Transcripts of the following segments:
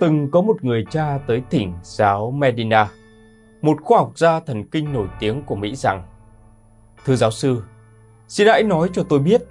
Từng có một người cha tới thỉnh giáo Medina, một khoa học gia thần kinh nổi tiếng của Mỹ rằng Thưa giáo sư, xin hãy nói cho tôi biết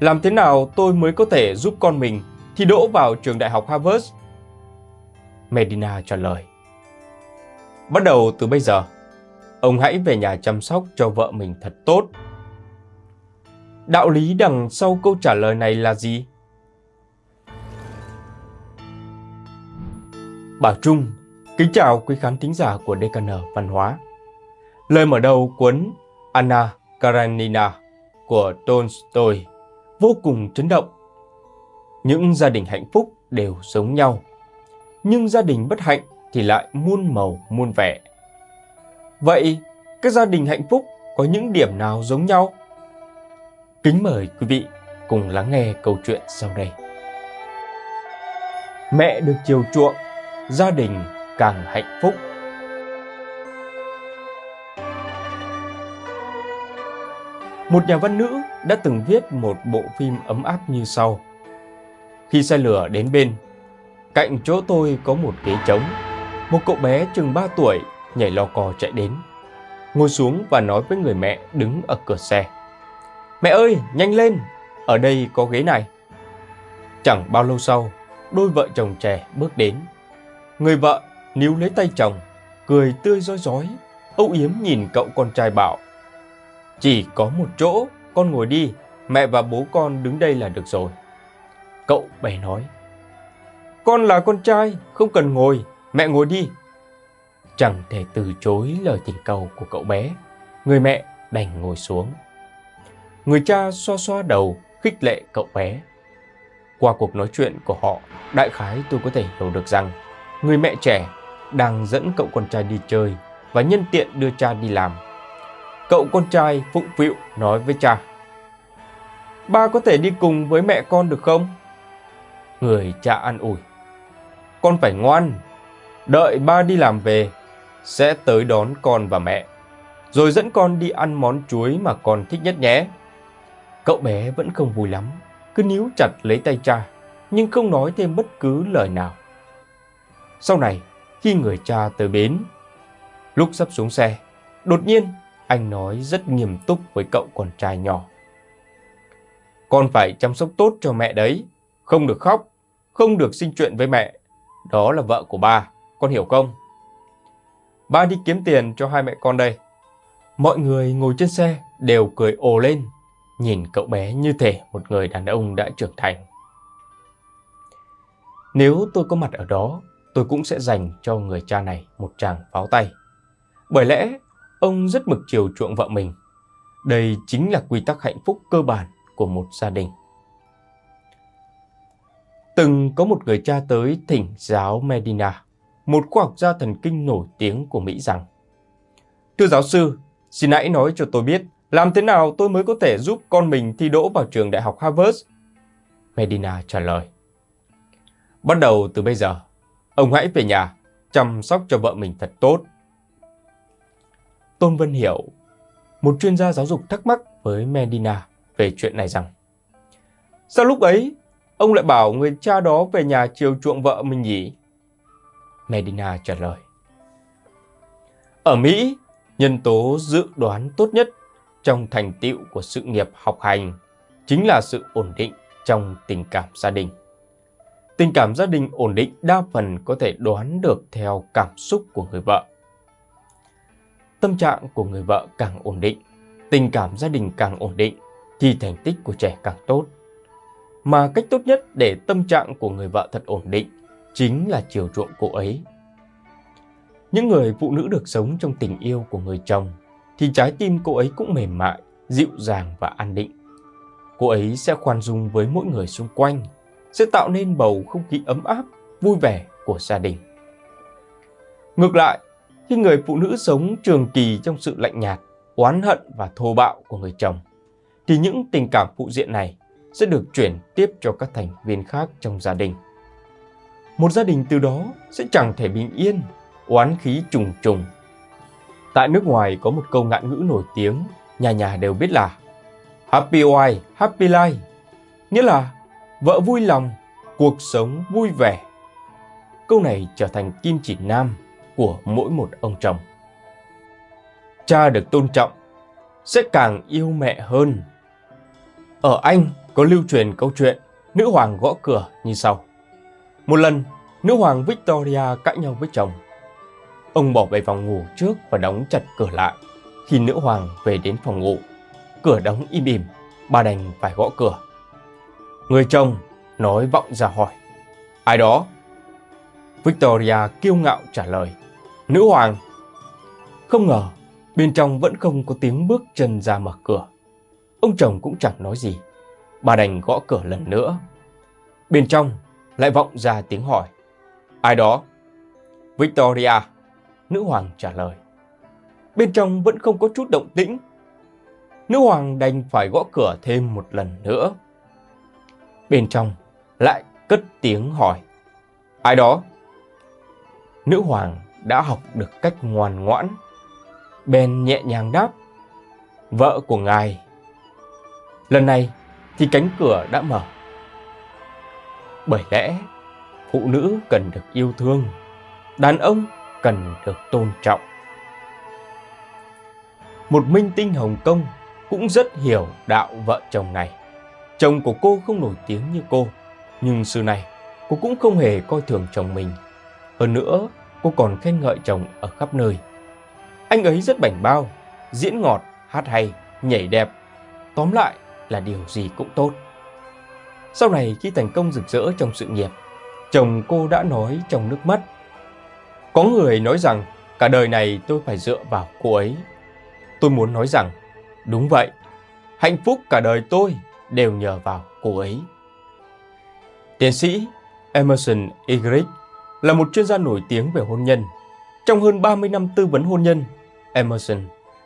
làm thế nào tôi mới có thể giúp con mình thi đỗ vào trường đại học Harvard? Medina trả lời Bắt đầu từ bây giờ, ông hãy về nhà chăm sóc cho vợ mình thật tốt. Đạo lý đằng sau câu trả lời này là gì? Bảo Trung, kính chào quý khán thính giả của DKN Văn hóa. Lời mở đầu cuốn Anna Karenina của Tolstoy vô cùng chấn động. Những gia đình hạnh phúc đều giống nhau, nhưng gia đình bất hạnh thì lại muôn màu muôn vẻ. Vậy, các gia đình hạnh phúc có những điểm nào giống nhau? Kính mời quý vị cùng lắng nghe câu chuyện sau đây. Mẹ được chiều chuộng gia đình càng hạnh phúc. Một nhà văn nữ đã từng viết một bộ phim ấm áp như sau. Khi xe lửa đến bên, cạnh chỗ tôi có một ghế trống. Một cậu bé chừng 3 tuổi nhảy lò cò chạy đến. Ngồi xuống và nói với người mẹ đứng ở cửa xe. Mẹ ơi, nhanh lên, ở đây có ghế này. Chẳng bao lâu sau, đôi vợ chồng trẻ bước đến Người vợ níu lấy tay chồng, cười tươi rói rói, âu yếm nhìn cậu con trai bảo. Chỉ có một chỗ, con ngồi đi, mẹ và bố con đứng đây là được rồi. Cậu bé nói. Con là con trai, không cần ngồi, mẹ ngồi đi. Chẳng thể từ chối lời tình cầu của cậu bé, người mẹ đành ngồi xuống. Người cha xoa xoa đầu, khích lệ cậu bé. Qua cuộc nói chuyện của họ, đại khái tôi có thể hiểu được rằng người mẹ trẻ đang dẫn cậu con trai đi chơi và nhân tiện đưa cha đi làm. Cậu con trai phụng phịu nói với cha. Ba có thể đi cùng với mẹ con được không? Người cha an ủi. Con phải ngoan, đợi ba đi làm về, sẽ tới đón con và mẹ, rồi dẫn con đi ăn món chuối mà con thích nhất nhé. Cậu bé vẫn không vui lắm, cứ níu chặt lấy tay cha, nhưng không nói thêm bất cứ lời nào. Sau này, khi người cha tới bến, lúc sắp xuống xe, đột nhiên anh nói rất nghiêm túc với cậu con trai nhỏ. Con phải chăm sóc tốt cho mẹ đấy, không được khóc, không được sinh chuyện với mẹ. Đó là vợ của ba, con hiểu không? Ba đi kiếm tiền cho hai mẹ con đây. Mọi người ngồi trên xe đều cười ồ lên, nhìn cậu bé như thể một người đàn ông đã trưởng thành. Nếu tôi có mặt ở đó, tôi cũng sẽ dành cho người cha này một tràng pháo tay. Bởi lẽ, ông rất mực chiều chuộng vợ mình. Đây chính là quy tắc hạnh phúc cơ bản của một gia đình. Từng có một người cha tới thỉnh giáo Medina, một khoa học gia thần kinh nổi tiếng của Mỹ rằng Thưa giáo sư, xin hãy nói cho tôi biết làm thế nào tôi mới có thể giúp con mình thi đỗ vào trường đại học Harvard? Medina trả lời Bắt đầu từ bây giờ, Ông hãy về nhà, chăm sóc cho vợ mình thật tốt. Tôn Vân Hiểu, một chuyên gia giáo dục thắc mắc với Medina về chuyện này rằng Sao lúc ấy ông lại bảo người cha đó về nhà chiều chuộng vợ mình nhỉ? Medina trả lời Ở Mỹ, nhân tố dự đoán tốt nhất trong thành tựu của sự nghiệp học hành chính là sự ổn định trong tình cảm gia đình. Tình cảm gia đình ổn định đa phần có thể đoán được theo cảm xúc của người vợ. Tâm trạng của người vợ càng ổn định, tình cảm gia đình càng ổn định thì thành tích của trẻ càng tốt. Mà cách tốt nhất để tâm trạng của người vợ thật ổn định chính là chiều chuộng cô ấy. Những người phụ nữ được sống trong tình yêu của người chồng thì trái tim cô ấy cũng mềm mại, dịu dàng và an định. Cô ấy sẽ khoan dung với mỗi người xung quanh sẽ tạo nên bầu không khí ấm áp, vui vẻ của gia đình. Ngược lại, khi người phụ nữ sống trường kỳ trong sự lạnh nhạt, oán hận và thô bạo của người chồng, thì những tình cảm phụ diện này sẽ được chuyển tiếp cho các thành viên khác trong gia đình. Một gia đình từ đó sẽ chẳng thể bình yên, oán khí trùng trùng. Tại nước ngoài có một câu ngạn ngữ nổi tiếng, nhà nhà đều biết là Happy wife, happy life, nghĩa là vợ vui lòng, cuộc sống vui vẻ. câu này trở thành kim chỉ nam của mỗi một ông chồng. Cha được tôn trọng sẽ càng yêu mẹ hơn. Ở Anh có lưu truyền câu chuyện nữ hoàng gõ cửa như sau. Một lần, nữ hoàng Victoria cãi nhau với chồng. Ông bỏ về phòng ngủ trước và đóng chặt cửa lại. Khi nữ hoàng về đến phòng ngủ, cửa đóng im ỉm, bà đành phải gõ cửa. Người chồng nói vọng ra hỏi. Ai đó? Victoria kiêu ngạo trả lời. Nữ hoàng. Không ngờ, bên trong vẫn không có tiếng bước chân ra mở cửa. Ông chồng cũng chẳng nói gì. Bà đành gõ cửa lần nữa. Bên trong lại vọng ra tiếng hỏi. Ai đó? Victoria. Nữ hoàng trả lời. Bên trong vẫn không có chút động tĩnh. Nữ hoàng đành phải gõ cửa thêm một lần nữa. Bên trong lại cất tiếng hỏi. Ai đó? Nữ hoàng đã học được cách ngoan ngoãn. Ben nhẹ nhàng đáp. Vợ của ngài. Lần này thì cánh cửa đã mở. Bởi lẽ phụ nữ cần được yêu thương, đàn ông cần được tôn trọng. Một minh tinh Hồng Kông cũng rất hiểu đạo vợ chồng này. Chồng của cô không nổi tiếng như cô, nhưng xưa này cô cũng không hề coi thường chồng mình. Hơn nữa, cô còn khen ngợi chồng ở khắp nơi. Anh ấy rất bảnh bao, diễn ngọt, hát hay, nhảy đẹp. Tóm lại là điều gì cũng tốt. Sau này khi thành công rực rỡ trong sự nghiệp, chồng cô đã nói trong nước mắt. Có người nói rằng cả đời này tôi phải dựa vào cô ấy. Tôi muốn nói rằng, đúng vậy, hạnh phúc cả đời tôi đều nhờ vào cô ấy. Tiến sĩ Emerson Eggerichs là một chuyên gia nổi tiếng về hôn nhân. Trong hơn 30 năm tư vấn hôn nhân, Emerson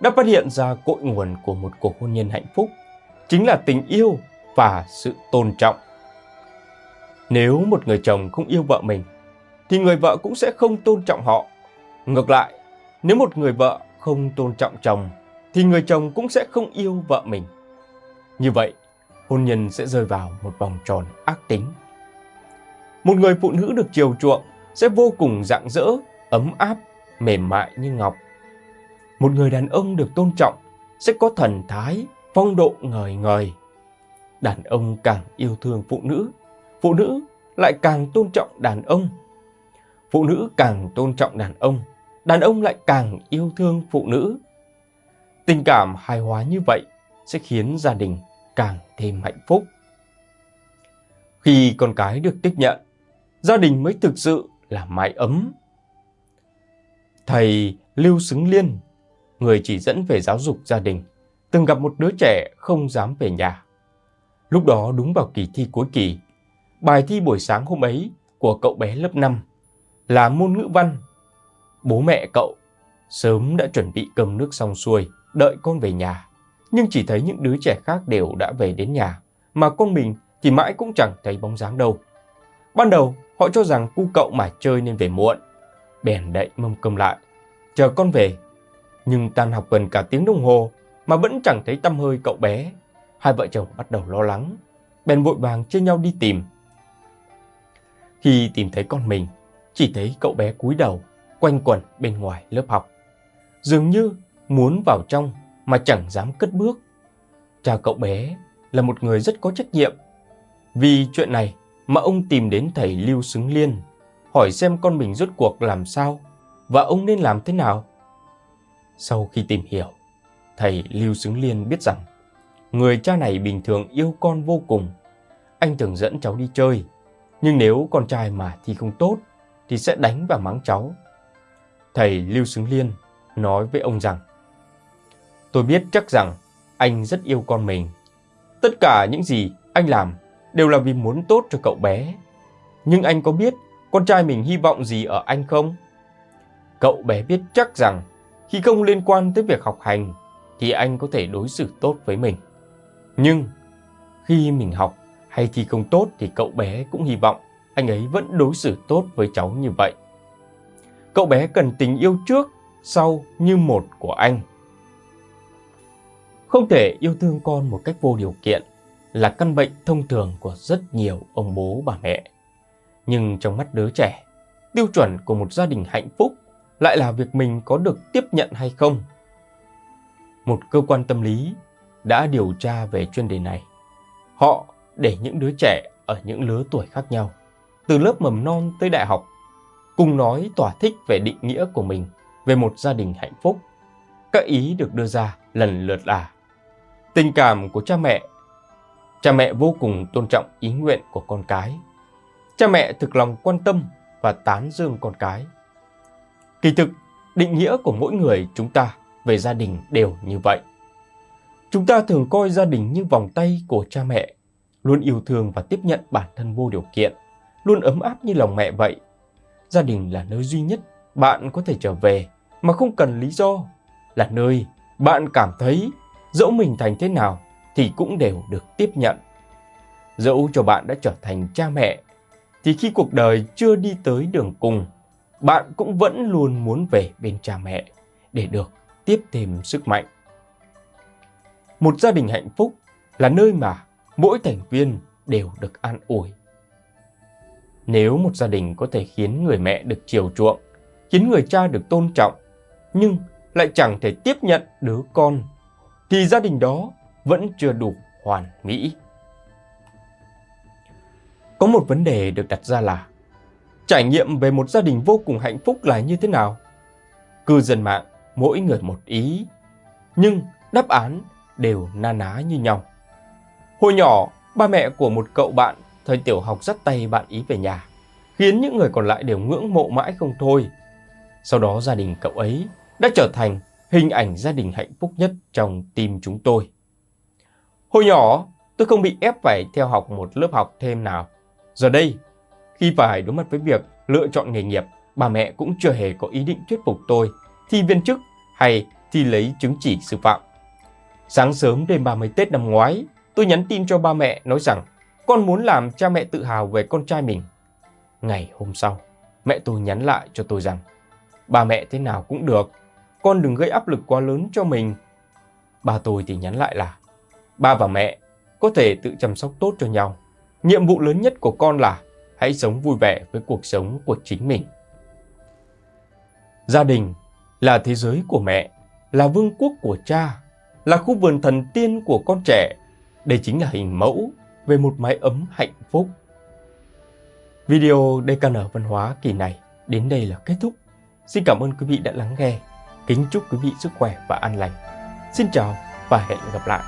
đã phát hiện ra cội nguồn của một cuộc hôn nhân hạnh phúc chính là tình yêu và sự tôn trọng. Nếu một người chồng không yêu vợ mình, thì người vợ cũng sẽ không tôn trọng họ. Ngược lại, nếu một người vợ không tôn trọng chồng, thì người chồng cũng sẽ không yêu vợ mình. Như vậy, hôn nhân sẽ rơi vào một vòng tròn ác tính. Một người phụ nữ được chiều chuộng sẽ vô cùng rạng rỡ, ấm áp, mềm mại như ngọc. Một người đàn ông được tôn trọng sẽ có thần thái, phong độ ngời ngời. Đàn ông càng yêu thương phụ nữ, phụ nữ lại càng tôn trọng đàn ông. Phụ nữ càng tôn trọng đàn ông, đàn ông lại càng yêu thương phụ nữ. Tình cảm hài hòa như vậy sẽ khiến gia đình càng thêm hạnh phúc. Khi con cái được tiếp nhận, gia đình mới thực sự là mái ấm. Thầy Lưu Xứng Liên, người chỉ dẫn về giáo dục gia đình, từng gặp một đứa trẻ không dám về nhà. Lúc đó đúng vào kỳ thi cuối kỳ, bài thi buổi sáng hôm ấy của cậu bé lớp 5 là môn ngữ văn. Bố mẹ cậu sớm đã chuẩn bị cơm nước xong xuôi, đợi con về nhà. Nhưng chỉ thấy những đứa trẻ khác đều đã về đến nhà, mà con mình thì mãi cũng chẳng thấy bóng dáng đâu. Ban đầu, họ cho rằng cu cậu mà chơi nên về muộn. Bèn đậy mâm cơm lại, chờ con về. Nhưng tan học gần cả tiếng đồng hồ mà vẫn chẳng thấy tâm hơi cậu bé. Hai vợ chồng bắt đầu lo lắng, bèn vội vàng chia nhau đi tìm. Khi tìm thấy con mình, chỉ thấy cậu bé cúi đầu, quanh quẩn bên ngoài lớp học. Dường như muốn vào trong mà chẳng dám cất bước. Cha cậu bé là một người rất có trách nhiệm. Vì chuyện này mà ông tìm đến thầy Lưu Xứng Liên, hỏi xem con mình rốt cuộc làm sao và ông nên làm thế nào. Sau khi tìm hiểu, thầy Lưu Xứng Liên biết rằng người cha này bình thường yêu con vô cùng. Anh thường dẫn cháu đi chơi, nhưng nếu con trai mà thi không tốt thì sẽ đánh và mắng cháu. Thầy Lưu Xứng Liên nói với ông rằng Tôi biết chắc rằng anh rất yêu con mình. Tất cả những gì anh làm đều là vì muốn tốt cho cậu bé. Nhưng anh có biết con trai mình hy vọng gì ở anh không? Cậu bé biết chắc rằng khi không liên quan tới việc học hành thì anh có thể đối xử tốt với mình. Nhưng khi mình học hay thi không tốt thì cậu bé cũng hy vọng anh ấy vẫn đối xử tốt với cháu như vậy. Cậu bé cần tình yêu trước, sau như một của anh. Không thể yêu thương con một cách vô điều kiện là căn bệnh thông thường của rất nhiều ông bố bà mẹ. Nhưng trong mắt đứa trẻ, tiêu chuẩn của một gia đình hạnh phúc lại là việc mình có được tiếp nhận hay không. Một cơ quan tâm lý đã điều tra về chuyên đề này. Họ để những đứa trẻ ở những lứa tuổi khác nhau, từ lớp mầm non tới đại học, cùng nói tỏa thích về định nghĩa của mình về một gia đình hạnh phúc. Các ý được đưa ra lần lượt là tình cảm của cha mẹ. Cha mẹ vô cùng tôn trọng ý nguyện của con cái. Cha mẹ thực lòng quan tâm và tán dương con cái. Kỳ thực, định nghĩa của mỗi người chúng ta về gia đình đều như vậy. Chúng ta thường coi gia đình như vòng tay của cha mẹ, luôn yêu thương và tiếp nhận bản thân vô điều kiện, luôn ấm áp như lòng mẹ vậy. Gia đình là nơi duy nhất bạn có thể trở về mà không cần lý do, là nơi bạn cảm thấy dẫu mình thành thế nào thì cũng đều được tiếp nhận. Dẫu cho bạn đã trở thành cha mẹ, thì khi cuộc đời chưa đi tới đường cùng, bạn cũng vẫn luôn muốn về bên cha mẹ để được tiếp thêm sức mạnh. Một gia đình hạnh phúc là nơi mà mỗi thành viên đều được an ủi. Nếu một gia đình có thể khiến người mẹ được chiều chuộng, khiến người cha được tôn trọng, nhưng lại chẳng thể tiếp nhận đứa con, thì gia đình đó vẫn chưa đủ hoàn mỹ. Có một vấn đề được đặt ra là trải nghiệm về một gia đình vô cùng hạnh phúc là như thế nào? Cư dân mạng mỗi người một ý, nhưng đáp án đều na ná như nhau. Hồi nhỏ, ba mẹ của một cậu bạn thời tiểu học dắt tay bạn ý về nhà, khiến những người còn lại đều ngưỡng mộ mãi không thôi. Sau đó gia đình cậu ấy đã trở thành hình ảnh gia đình hạnh phúc nhất trong tim chúng tôi. Hồi nhỏ, tôi không bị ép phải theo học một lớp học thêm nào. Giờ đây, khi phải đối mặt với việc lựa chọn nghề nghiệp, bà mẹ cũng chưa hề có ý định thuyết phục tôi thi viên chức hay thi lấy chứng chỉ sư phạm. Sáng sớm đêm 30 Tết năm ngoái, tôi nhắn tin cho ba mẹ nói rằng con muốn làm cha mẹ tự hào về con trai mình. Ngày hôm sau, mẹ tôi nhắn lại cho tôi rằng ba mẹ thế nào cũng được, con đừng gây áp lực quá lớn cho mình. Ba tôi thì nhắn lại là ba và mẹ có thể tự chăm sóc tốt cho nhau. Nhiệm vụ lớn nhất của con là hãy sống vui vẻ với cuộc sống của chính mình. Gia đình là thế giới của mẹ, là vương quốc của cha, là khu vườn thần tiên của con trẻ. Đây chính là hình mẫu về một mái ấm hạnh phúc. Video DKN Văn hóa kỳ này đến đây là kết thúc. Xin cảm ơn quý vị đã lắng nghe. Kính chúc quý vị sức khỏe và an lành. Xin chào và hẹn gặp lại.